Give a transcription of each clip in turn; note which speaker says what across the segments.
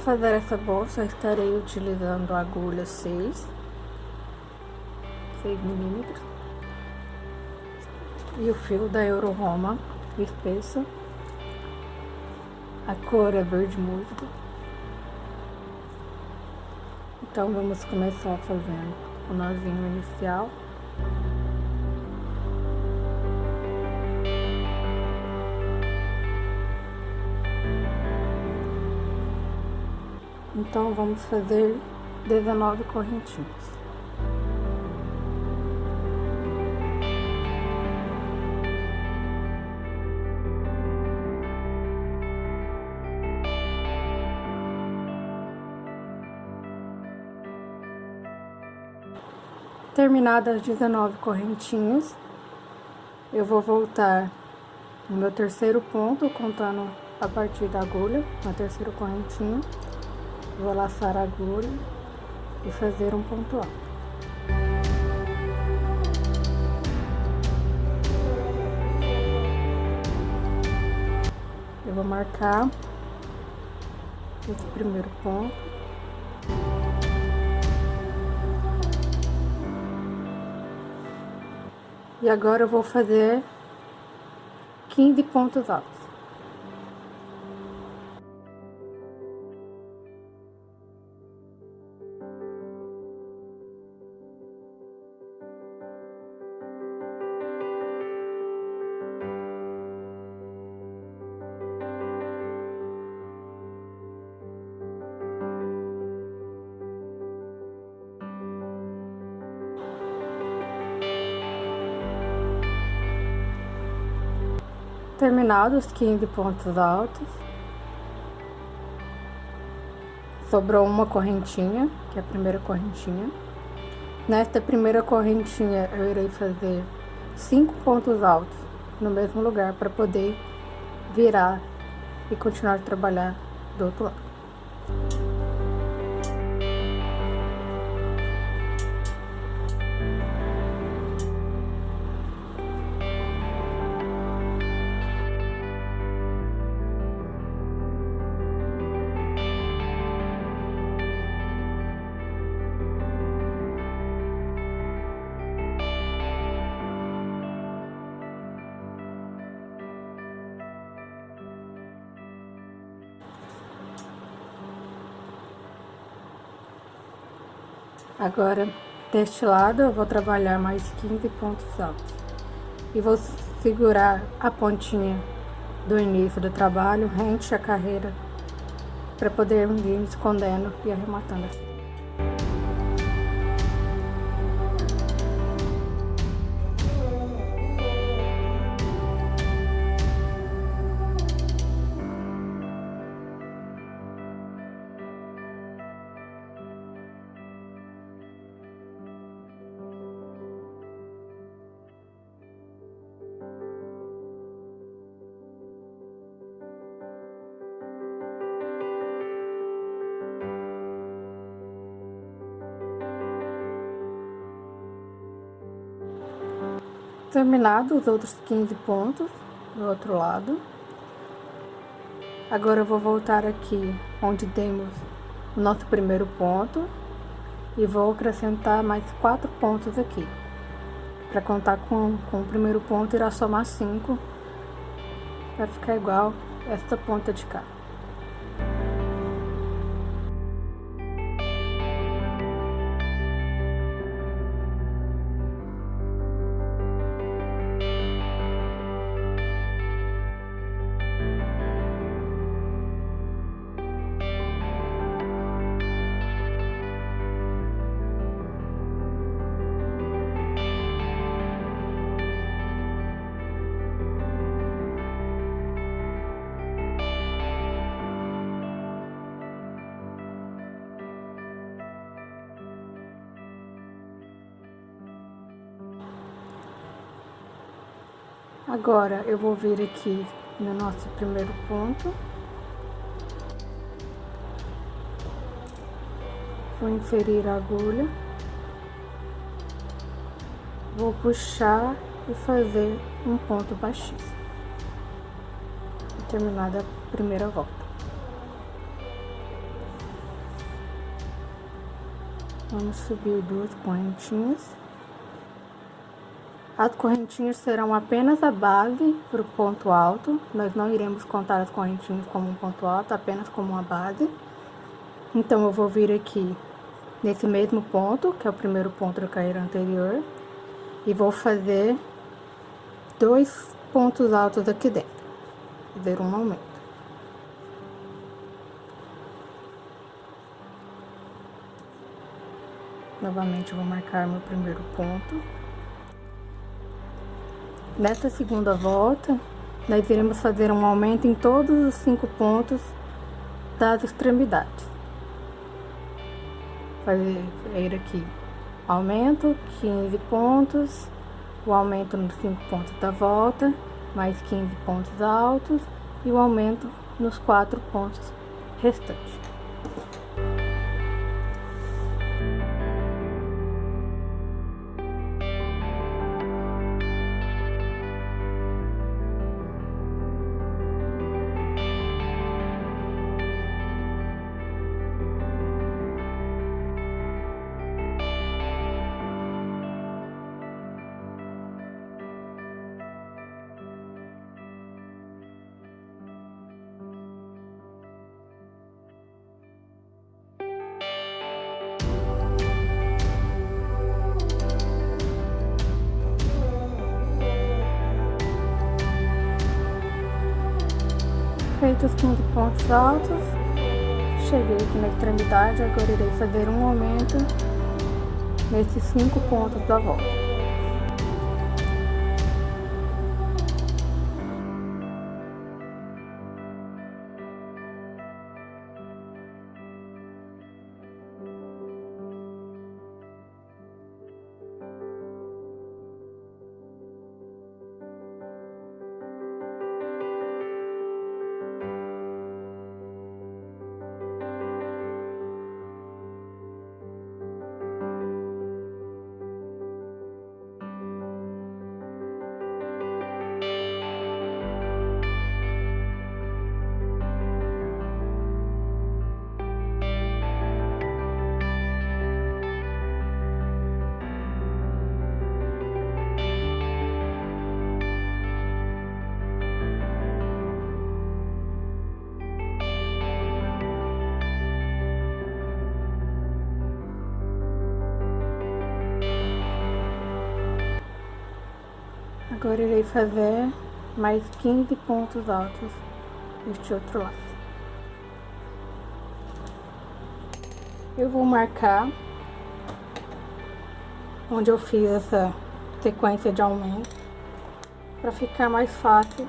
Speaker 1: fazer essa bolsa, estarei utilizando a agulha 6, 6 milímetros, e o fio da Euro Roma espesso. A cor é verde musgo. Então, vamos começar fazendo o nozinho inicial. Então, vamos fazer 19 correntinhas. Terminadas as 19 correntinhas, eu vou voltar no meu terceiro ponto, contando a partir da agulha, na terceira correntinha. Vou laçar a agulha e fazer um ponto alto. Eu vou marcar esse primeiro ponto. E agora eu vou fazer 15 pontos altos. Terminados os 15 pontos altos, sobrou uma correntinha, que é a primeira correntinha. Nesta primeira correntinha, eu irei fazer cinco pontos altos no mesmo lugar para poder virar e continuar a trabalhar do outro lado. Agora, deste lado, eu vou trabalhar mais 15 pontos altos. E vou segurar a pontinha do início do trabalho, rente a carreira, para poder vir escondendo e arrematando Terminado os outros 15 pontos do outro lado. Agora eu vou voltar aqui onde temos o nosso primeiro ponto e vou acrescentar mais quatro pontos aqui. Para contar com, com o primeiro ponto, irá somar cinco para ficar igual esta ponta de cá. Agora, eu vou vir aqui no nosso primeiro ponto. Vou inferir a agulha. Vou puxar e fazer um ponto baixíssimo. Terminada a primeira volta. Vamos subir duas pontinhas. As correntinhas serão apenas a base para o ponto alto. Nós não iremos contar as correntinhas como um ponto alto, apenas como uma base. Então, eu vou vir aqui nesse mesmo ponto, que é o primeiro ponto da carreira anterior. E vou fazer dois pontos altos aqui dentro. Fazer um aumento. Novamente, vou marcar meu primeiro ponto. Nesta segunda volta, nós iremos fazer um aumento em todos os cinco pontos das extremidades. Fazer aqui aumento, 15 pontos, o aumento nos cinco pontos da volta, mais 15 pontos altos e o aumento nos quatro pontos restantes. Feitos 15 pontos altos, cheguei aqui na extremidade, agora irei fazer um aumento nesses 5 pontos da volta. Agora irei fazer mais 15 pontos altos neste outro lado. Eu vou marcar onde eu fiz essa sequência de aumento para ficar mais fácil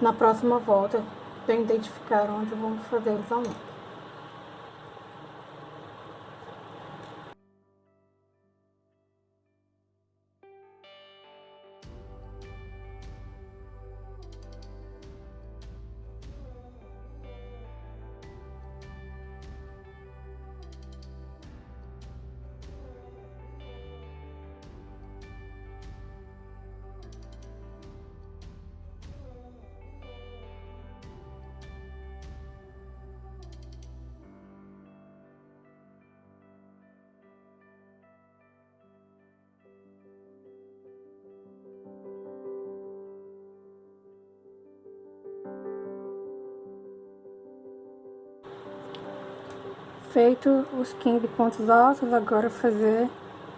Speaker 1: na próxima volta para identificar onde vamos fazer os aumentos. Feito os 15 pontos altos, agora fazer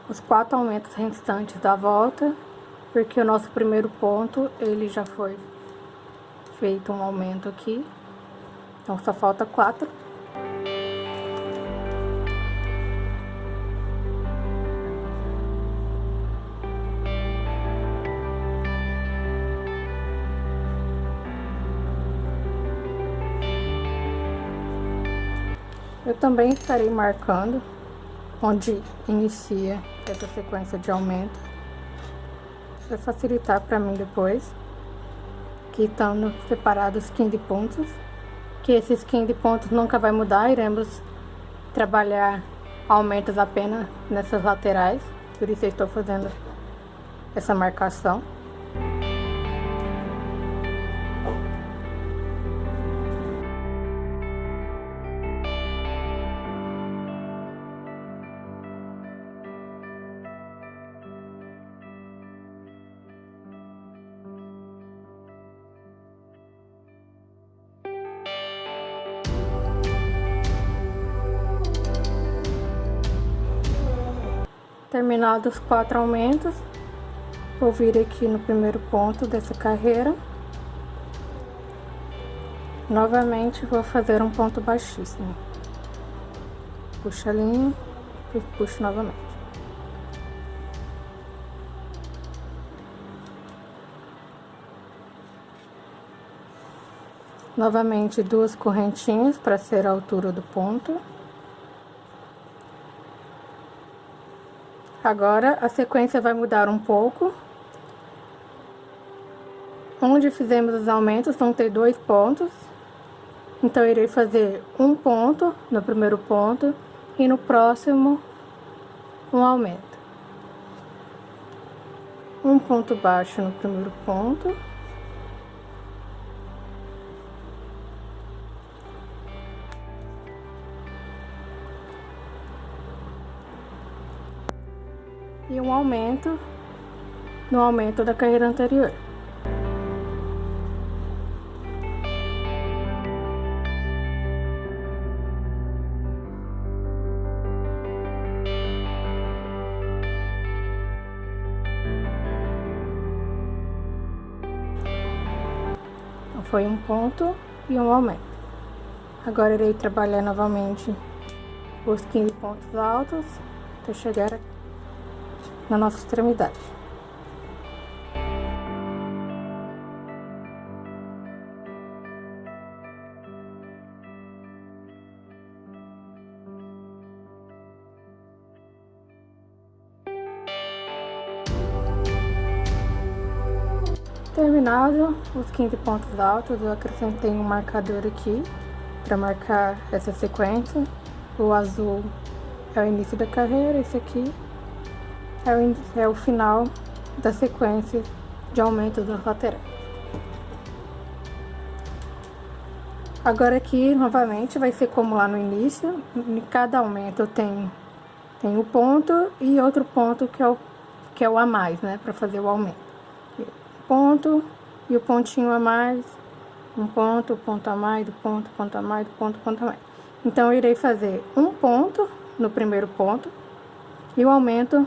Speaker 1: os quatro aumentos restantes da volta, porque o nosso primeiro ponto, ele já foi feito um aumento aqui, então só falta quatro. Também estarei marcando onde inicia essa sequência de aumento, para facilitar para mim depois, que estão separados 15 pontos, que esses 15 pontos nunca vai mudar, iremos trabalhar aumentos apenas nessas laterais, por isso eu estou fazendo essa marcação. Terminados os quatro aumentos, vou vir aqui no primeiro ponto dessa carreira. Novamente vou fazer um ponto baixíssimo. Puxa a linha e puxo novamente. Novamente duas correntinhas para ser a altura do ponto. Agora, a sequência vai mudar um pouco. Onde fizemos os aumentos, vão ter dois pontos. Então, irei fazer um ponto no primeiro ponto e no próximo um aumento. Um ponto baixo no primeiro ponto. Um aumento no aumento da carreira anterior. Então, foi um ponto e um aumento. Agora irei trabalhar novamente os 15 pontos altos até chegar aqui na nossa extremidade. Terminado os 15 pontos altos, eu acrescentei um marcador aqui para marcar essa sequência. O azul é o início da carreira, esse aqui é o, é o final da sequência de aumento das laterais. Agora aqui, novamente, vai ser como lá no início, em cada aumento tem, tem um ponto e outro ponto que é o, que é o a mais, né, para fazer o aumento. Ponto e o pontinho a mais, um ponto, ponto a mais, do ponto, ponto a mais, do ponto, ponto a mais. Então, eu irei fazer um ponto no primeiro ponto e o aumento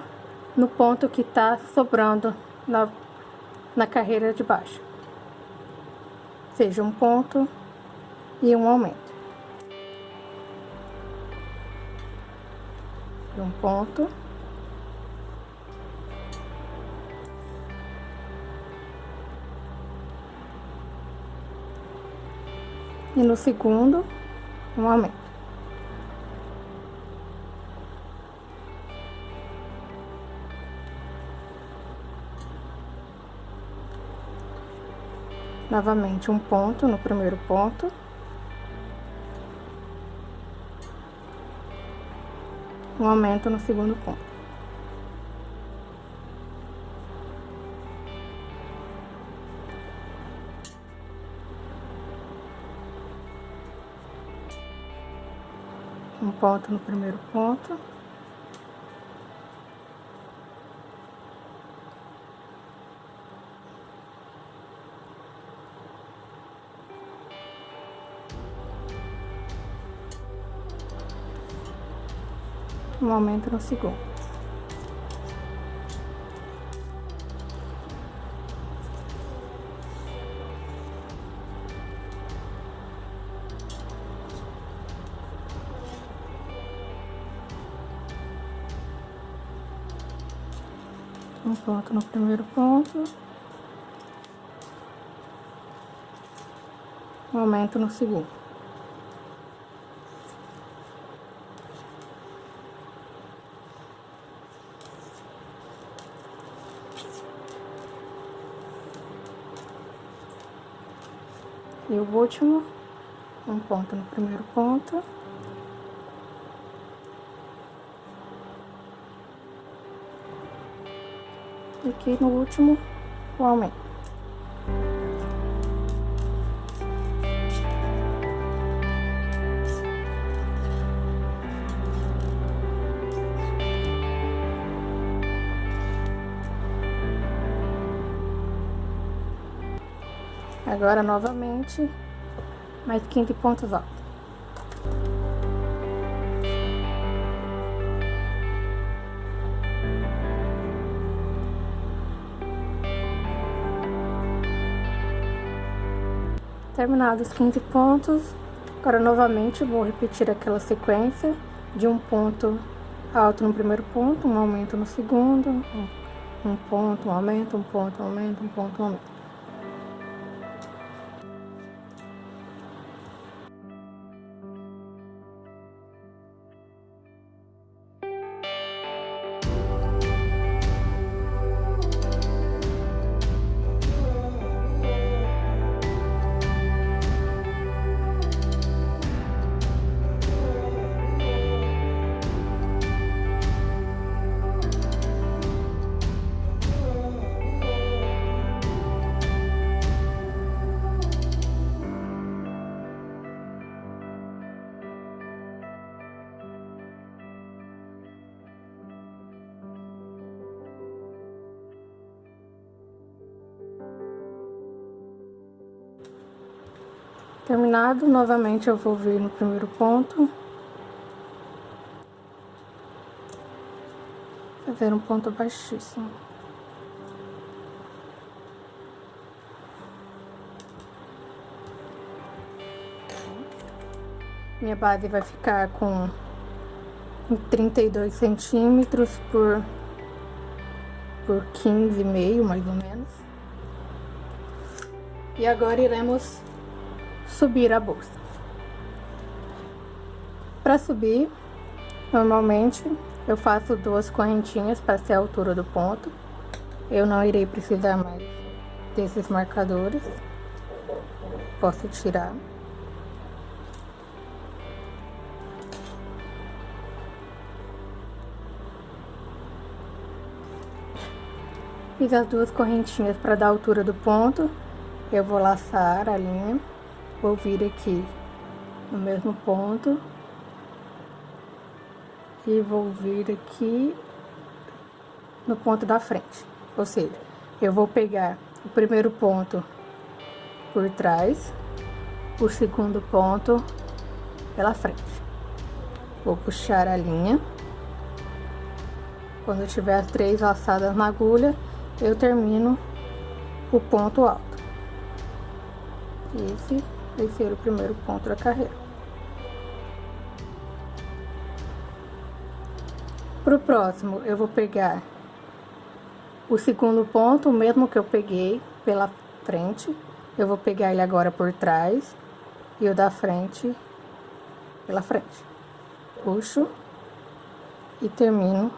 Speaker 1: no ponto que está sobrando na, na carreira de baixo. Seja um ponto e um aumento. Um ponto. E no segundo, um aumento. Novamente um ponto no primeiro ponto. Um aumento no segundo ponto. Um ponto no primeiro ponto. Um aumento no segundo. Um ponto no primeiro ponto. Um aumento no segundo. E o último, um ponto no primeiro ponto. E aqui no último, o aumento. Agora, novamente, mais 15 pontos altos. Terminados os 15 pontos, agora novamente vou repetir aquela sequência de um ponto alto no primeiro ponto, um aumento no segundo, um ponto, um aumento, um ponto, um aumento, um ponto, um aumento. Terminado, novamente eu vou vir no primeiro ponto. Fazer um ponto baixíssimo. Minha base vai ficar com 32 centímetros por, por 15,5 mais ou menos. E agora iremos subir a bolsa. Para subir, normalmente eu faço duas correntinhas para ser a altura do ponto. Eu não irei precisar mais desses marcadores. Posso tirar. Fiz as duas correntinhas para dar a altura do ponto. Eu vou laçar a linha. Vou vir aqui no mesmo ponto. E vou vir aqui no ponto da frente. Ou seja, eu vou pegar o primeiro ponto por trás, o segundo ponto pela frente. Vou puxar a linha. Quando eu tiver as três laçadas na agulha, eu termino o ponto alto. Esse ser o primeiro ponto da carreira. Para o próximo, eu vou pegar o segundo ponto, o mesmo que eu peguei pela frente, eu vou pegar ele agora por trás e o da frente pela frente. Puxo e termino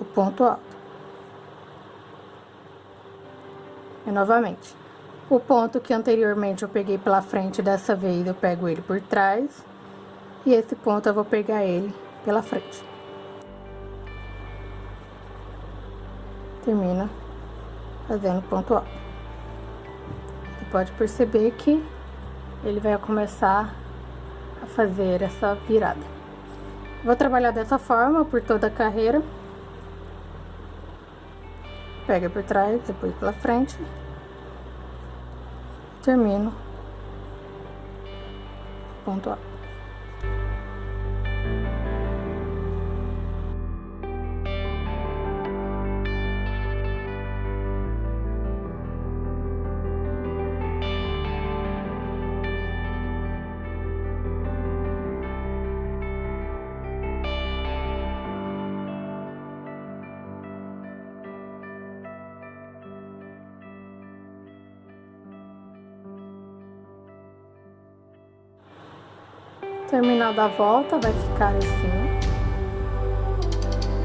Speaker 1: o ponto alto. E novamente. O ponto que anteriormente eu peguei pela frente, dessa vez eu pego ele por trás. E esse ponto eu vou pegar ele pela frente. Termina fazendo ponto alto. Você pode perceber que ele vai começar a fazer essa virada. Vou trabalhar dessa forma por toda a carreira. Pega por trás, depois pela frente termino ponto A. Terminada a volta, vai ficar assim.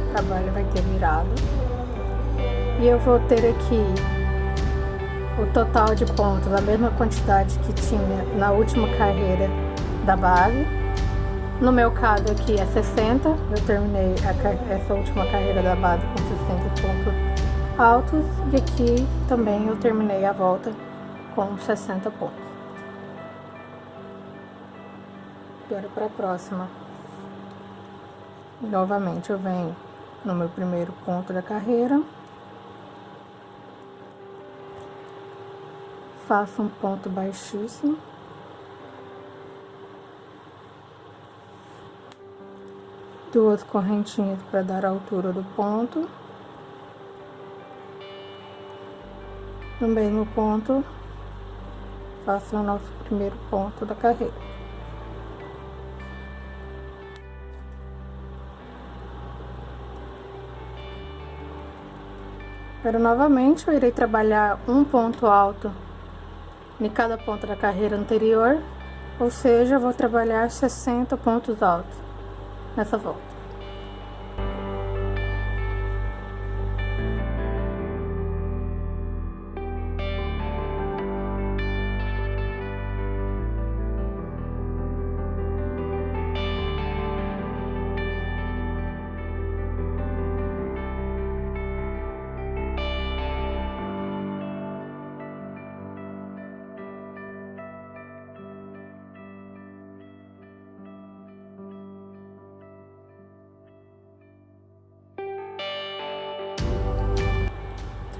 Speaker 1: O trabalho vai ter virado. E eu vou ter aqui o total de pontos, a mesma quantidade que tinha na última carreira da base. No meu caso aqui é 60, eu terminei a, essa última carreira da base com 60 pontos altos. E aqui também eu terminei a volta com 60 pontos. Agora para a próxima. Novamente eu venho no meu primeiro ponto da carreira. Faço um ponto baixíssimo. Duas correntinhas para dar a altura do ponto. No mesmo ponto, faço o nosso primeiro ponto da carreira. Agora, novamente, eu irei trabalhar um ponto alto em cada ponto da carreira anterior, ou seja, vou trabalhar 60 pontos altos nessa volta.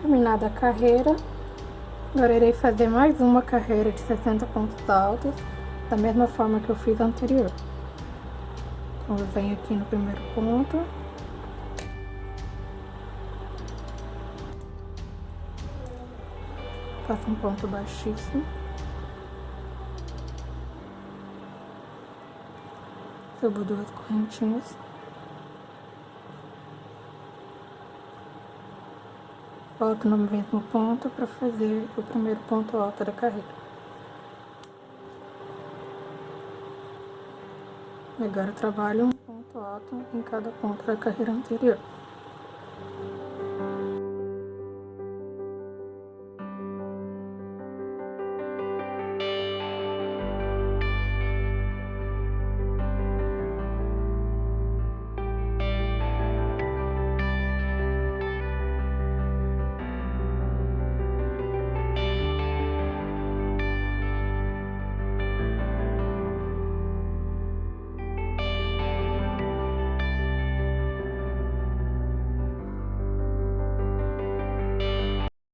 Speaker 1: Terminada a carreira, agora irei fazer mais uma carreira de 60 pontos altos, da mesma forma que eu fiz anterior. Então, eu venho aqui no primeiro ponto. Faço um ponto baixíssimo. Subo duas correntinhas. Volto no mesmo ponto para fazer o primeiro ponto alto da carreira. Agora trabalho um ponto alto em cada ponto da carreira anterior.